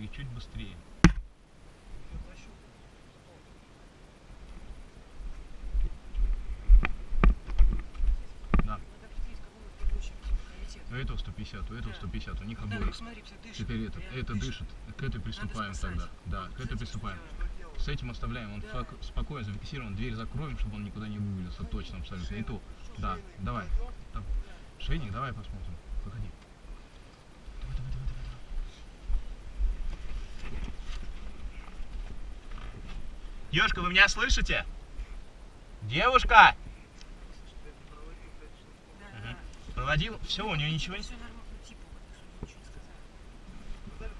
и чуть быстрее. Да. У этого 150, у этого Да. 150, у них Да, обоих. дышит. Теперь этот, это дышит, к этой приступаем тогда. Да, к этой приступаем. С этим оставляем, он Да. спокойно зафиксирован, дверь закроем, чтобы он никуда не вывалился, точно, абсолютно. И то, да, давай. Шейник, давай посмотрим. Выходи. Давай, давай, давай, давай, давай. Девушка, вы меня слышите? Девушка! Да. Проводил, все, у нее ничего не... Ну, типа.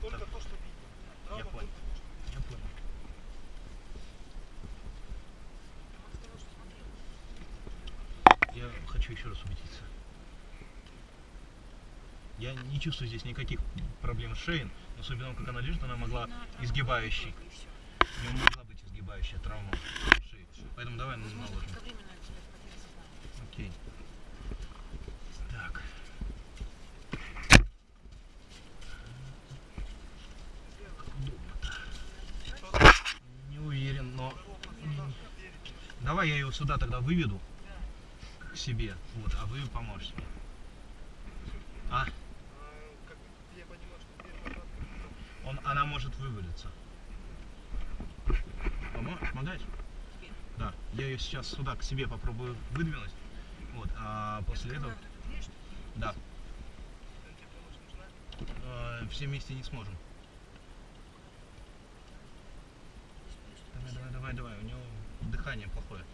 Только то, что видно. Я понял. понял. Хочу еще раз убедиться. Я не чувствую здесь никаких проблем с шеей, но судя по тому, как она лежит, она могла изгибающей. Изгибающая травма шеи. Поэтому давай ну, наложим. Окей. Так. Как удобно-то. Не уверен, но... Давай я его сюда тогда выведу к себе, вот, а вы поможете. мне. А, А, он, она может вывалиться. Помогать? Да. Я ее сейчас сюда к себе попробую выдвинуть. Вот, а после этого... Да. э, все вместе не сможем. Давай, давай, давай, давай. У него дыхание плохое.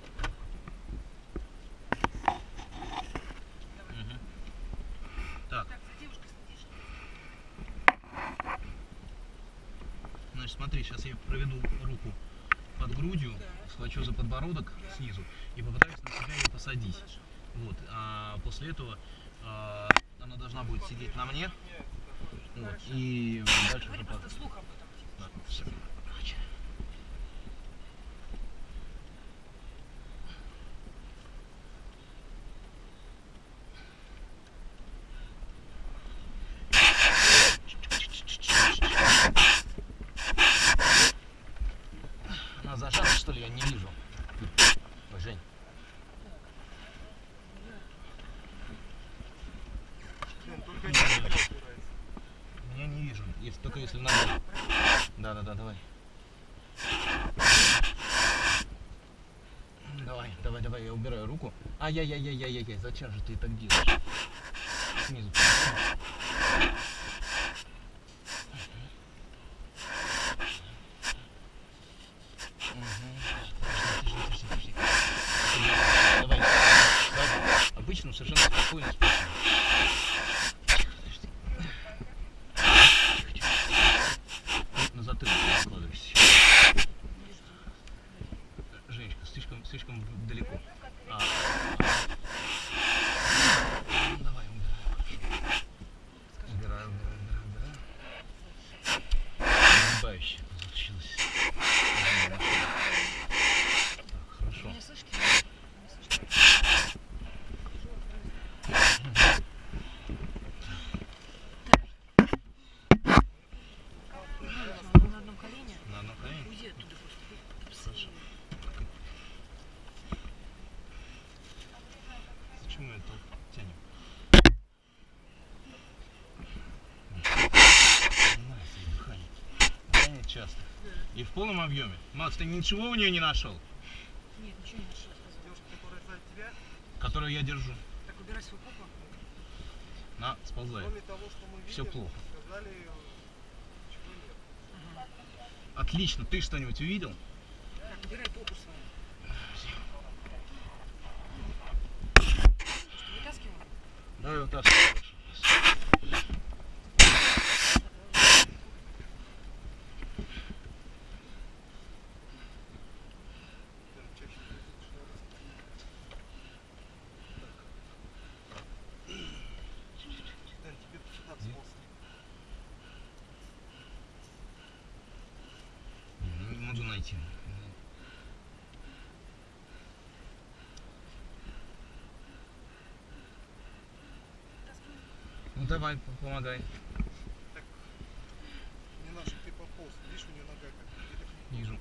Мгм. Так, значит, смотри, сейчас я проведу руку под грудью, схвачу за подбородок снизу и попытаюсь на себя ее посадить. Вот, а после этого а, она должна будет сидеть на мне. Вот, и дальше уже по- просто вслух об этом. типа. Да, всё. Короче. Она зажата, что ли? Я не вижу. Ой, Жень. Блин, только не опирается. Я Если, только если надо. Да, да, да, давай. Давай, давай, давай, я убираю руку. Ай-яй-яй-яй-яй-яй, зачем же ты так делаешь? Снизу. Мгм. Подожди, подожди, подожди, подожди. Давай, давай. Обычно совершенно спокойно, спокойно. Подожди. На затылок откладывайся. Женечка, слишком, слишком далеко. А, ну, давай, убираю. Убираю, убираю, убираю, убираю. Сгибающе получилось. Так, хорошо. Меня слышите? Меня слышно? Так. На одном колене. На одном колене? Уйди оттуда просто. Хорошо. Почему это тянем? Нравится ей дыхание. Дыхание часто. И в полном объеме. Макс, ты ничего у нее не нашел, Нет, ничего не нашел. Девушка, которая сзади тебя, которую я держу? Так, убирай свою попу. На, сползай. кроме того, что мы видим, Всё плохо. сказали, ничего нет. Ага. Отлично. Ты что-нибудь увидел? Так, убирай попу свою. Что, вытаскиваем? Давай вот Давайте. Ну давай, помогай. Вижу.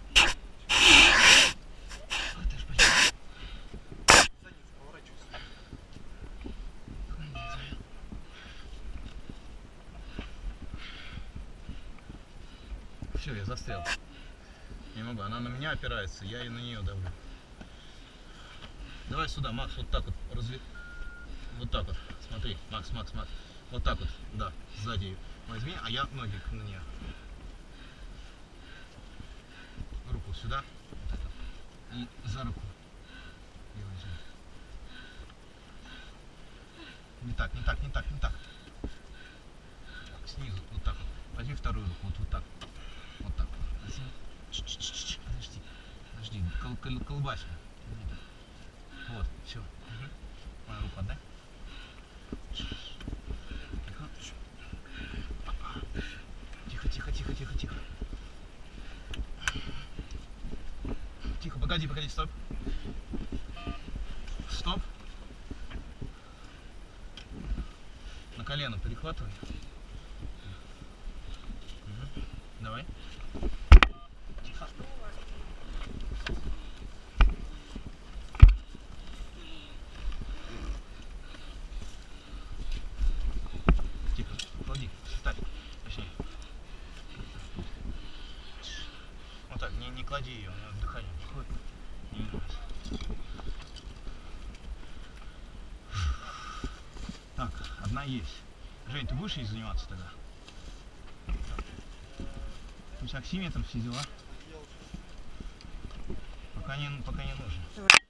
Все, я застрял. Могу, она на меня опирается, я и на нее давлю. Давай сюда, Макс, вот так вот разви... Вот так вот. Смотри, Макс, Макс, Макс. Вот так вот, да, сзади возьми, а я ноги на нее. Руку сюда. И за руку. её возьми. Не так, не так, не так, не. Так, снизу, вот так вот. Возьми вторую руку, вот, вот так. Вот так. Возьми. Подожди. Кол кол так. Вот, все. Мою руку отдай. Тихо, тихо, тихо, тихо, тихо. Тихо, погоди, погоди, стоп. Стоп. На колено перехватывай. Мгм. Давай. Тихо. Тихо. Клади. Ставь. Точнее. Вот так. Не, клади ее. У нее дыхание не ходит. Не нравится. Так, одна есть. Жень, ты будешь ей заниматься тогда? У тебя оксиметр, все дела? Пока не, пока не нужно.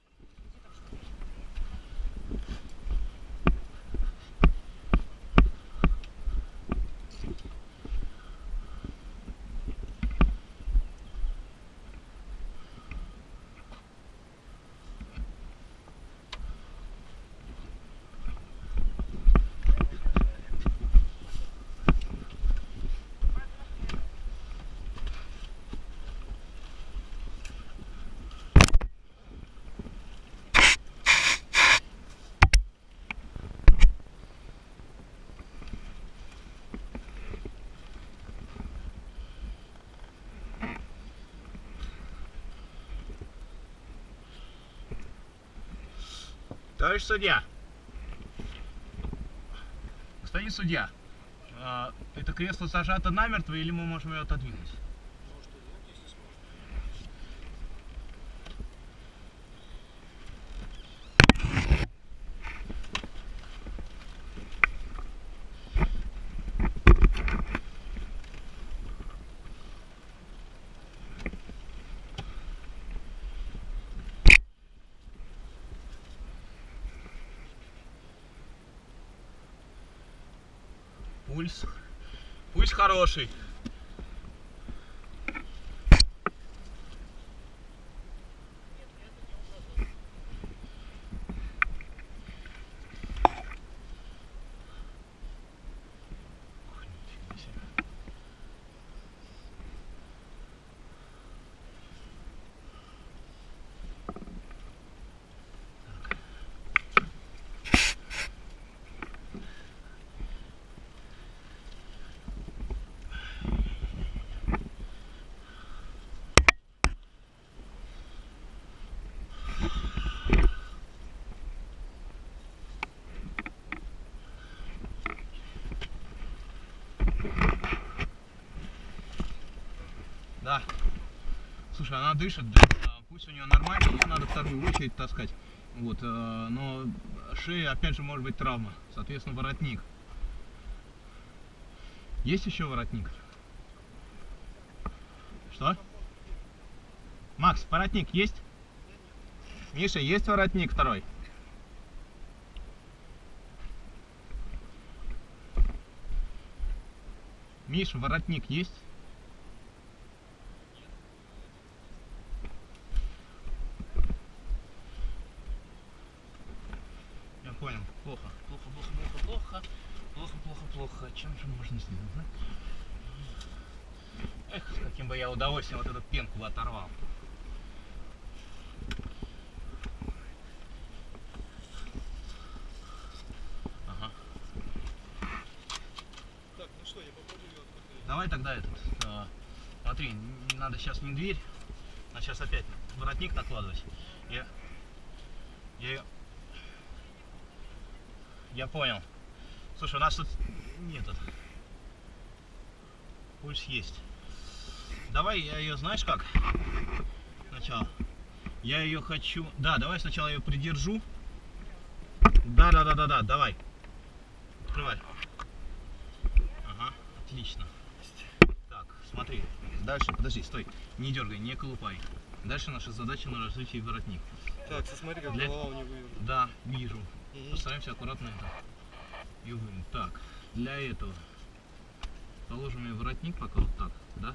Товарищ судья. Господин судья, а, это кресло зажато намертво или мы можем ее отодвинуть? Пульс. Пульс хороший. Ой, нифига себе. Да. Слушай, она дышит, да. А, Пусть у нее нормально, ей надо вторую очередь таскать. Вот, э, но шея, опять же, может быть травма. Соответственно, воротник. Есть еще воротник? Что? Макс, воротник есть? Миша, есть воротник второй? Миша, воротник есть? Я понял. Плохо. Плохо, плохо, плохо, плохо. Плохо, плохо, плохо. Чем же можно сделать, да? Эх, с каким бы я удовольствием вот эту пенку бы оторвал. Ага. Так, ну что, я попробую ее открыть. Давай тогда этот. а, смотри, надо сейчас не дверь, а сейчас опять воротник накладывать. Я. Я ее. Я понял. Слушай, у нас тут нет. Пульс есть. Давай я ее, знаешь как? Сначала. Я ее хочу... Да, давай сначала ее придержу. Да, да, да, да, да, давай. Открывай. Ага, отлично. Так, смотри. Дальше, подожди, стой. Не дергай, не колупай. Дальше наша задача на развитие воротник. Так, смотри, как Для- голова у него вывернута. Да, вижу. Мгм. Постараемся аккуратно это и вынуть. Так, для этого положим ее воротник пока вот так, да?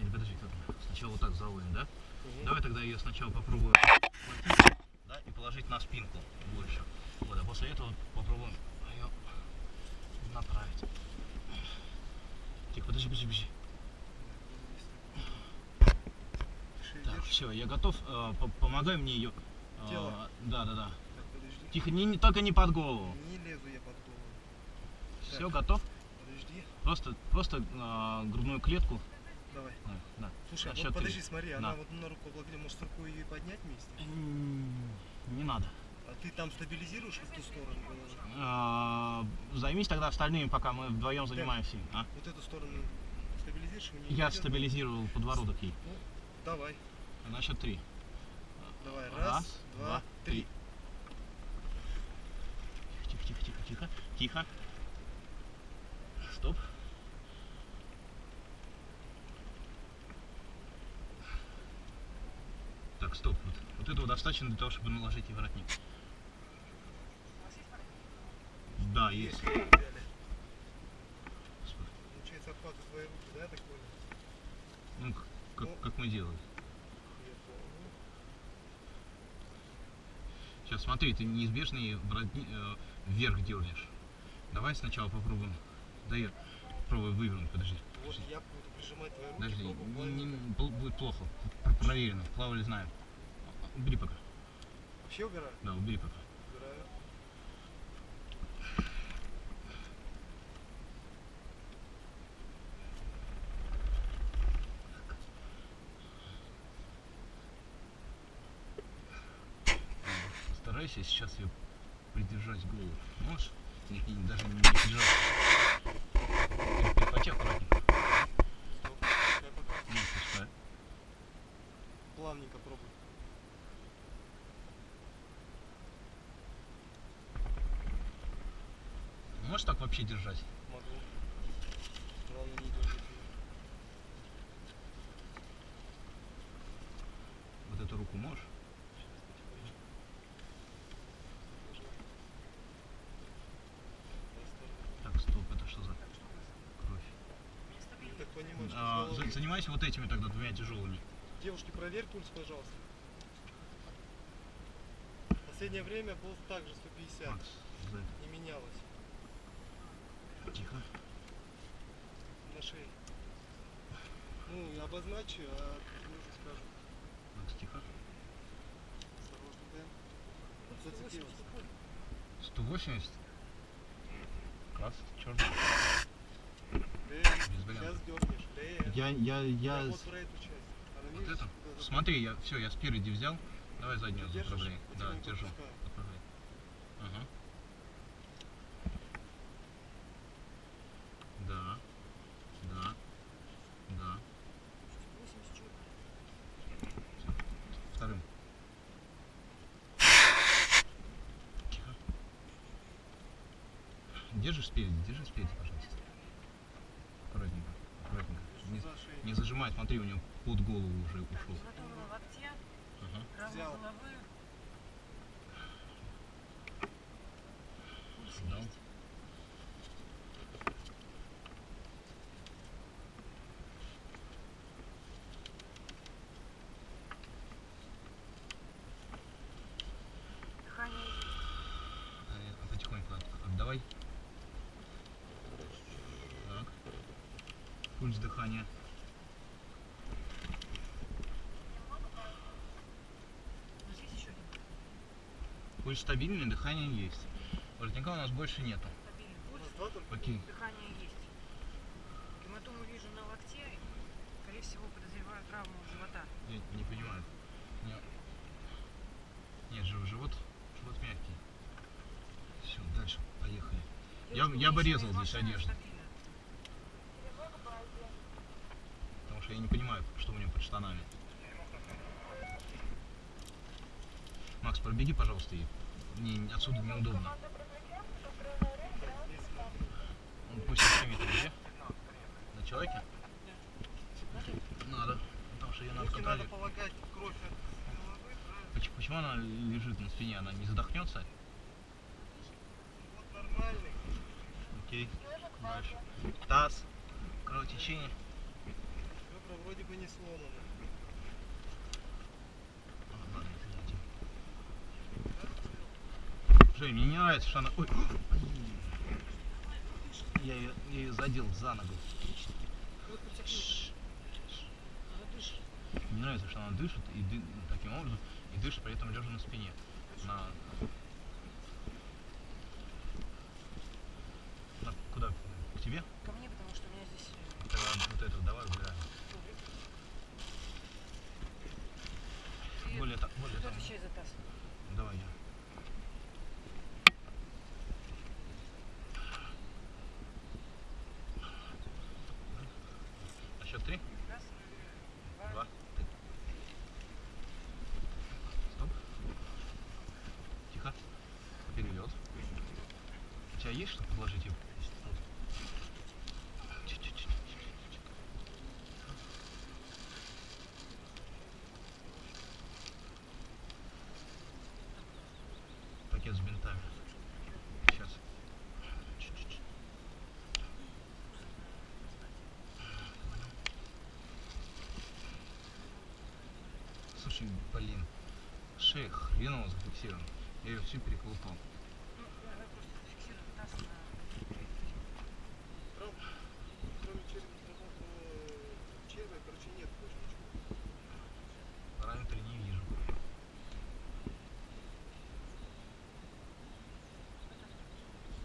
Или подожди, как? Сначала вот так заводим, да? Мгм. Давай тогда ее сначала попробуем схватить, да, и положить на спинку больше. Вот, а после этого попробуем ее направить. Тихо, подожди, подожди, подожди. Так, все, я готов. Э, по- помогай мне ее. Тело? Да, да, да. Так, подожди. Тихо, не, не- только не под голову. Не лезу я под голову. Все, готов? Подожди. Просто, просто э, грудную клетку. Давай. Да, да. Слушай, На а вот три. подожди, смотри, она На. вот на руку облагли, может руку ее поднять вместе? Не надо. А ты там стабилизируешь в ту сторону? А, Займись тогда остальными, пока мы вдвоем занимаемся. А? Вот эту сторону стабилизируешь? Я пойдёт? стабилизировал подбородок ей. Давай, На счет три. давай. Раз, два, три. Тихо, тихо, тихо, тихо, тихо. Стоп. Так, стоп. Вот, вот этого достаточно для того, чтобы наложить ей воротник. Да, есть. Получается, обхватывают твои руки, да, так понял? Ну, как, как мы делаем. Сейчас смотри, ты неизбежно воротни- э, вверх дернешь. Давай сначала попробуем. Да я попробую вывернуть, подожди. Вот я буду прижимать твои руки, Подожди, не- не- бу- будет плохо. Пр- Проверено, плавали знаем. Убери пока. Вообще убираю? Да, убери пока. Убираю. Постарайся сейчас ее придержать голову. Можешь? Не, не- даже не аккуратненько. Стоп. Ну, пускай. Плавненько пробуй. Можешь так вообще держать? Могу. Главное не дергать её. Вот эту руку можешь? Так, стоп, это что за кровь? А, занимайся вот этими тогда двумя тяжелыми. Девушки, проверь пульс, пожалуйста. Последнее время был также 150. Макс. Не менялось. Тихо. На шее. Ну, и обозначу, а тебе уже скажу. Макс, тихо. Осторожно, Дэн. Зацепилась. 180. Класс, черный. Сейчас дернешь. Я, я, я... Я вот про эту часть. Она, Вот это? да, да. Смотри, я все, я спереди взял. Давай заднюю заправляй. Да, держу. отпускаю. Отправляй. Ага. Да. Да. Да. Всё. Вторым. Тихо. Держишь спереди, держи спереди, пожалуйста. Аккуратненько, аккуратненько. Не, не зажимай, смотри, у него под голову уже ушел. Ага. рама Взял. головы. Пульс Да. есть. Дыхание есть. Э, Потихоньку от- отдавай. Так. Пульс дыхания. Пульс стабильный, дыхание есть. Воротника у нас больше нету. стабильный пульс. Окей. Дыхание есть. Гематому вижу на локте. Скорее всего, подозреваю травму живота. Я не понимаю. Нет, Нет жив- живот, живот мягкий. Все, дальше, поехали. Я- Девушка я бы резал здесь одежду. стабильно. Я понимаю, что у него под штанами. Макс, пробеги, пожалуйста, и мне отсюда неудобно. Он пусть снимет где? На человеке? Надо. Потому что ее надо контролировать. Почему она лежит на спине? Она не задохнется? Вот нормальный. Окей. Дальше. Таз. Кровотечение. Ребра вроде бы не извините. Жень, мне не нравится, что она... Ой! Я ее, ее задел за ногу. Мне нравится, что она дышит и таким образом и дышит при этом лежа на спине. На- куда? К тебе? Ко мне, потому что у меня здесь... э, Тогда вот это давай убираем. Ты, Более, та- более кто отвечает за таз? Давай я. На счет три? Раз, два, Два. три. Стоп. Тихо. Перелет. У тебя есть что положить его? Чуть-чуть. Пакет с бинтами. Сейчас. Чуть-чуть. Понял. Слушай, блин, шея хреново зафиксирована. Я ее всю переколупал.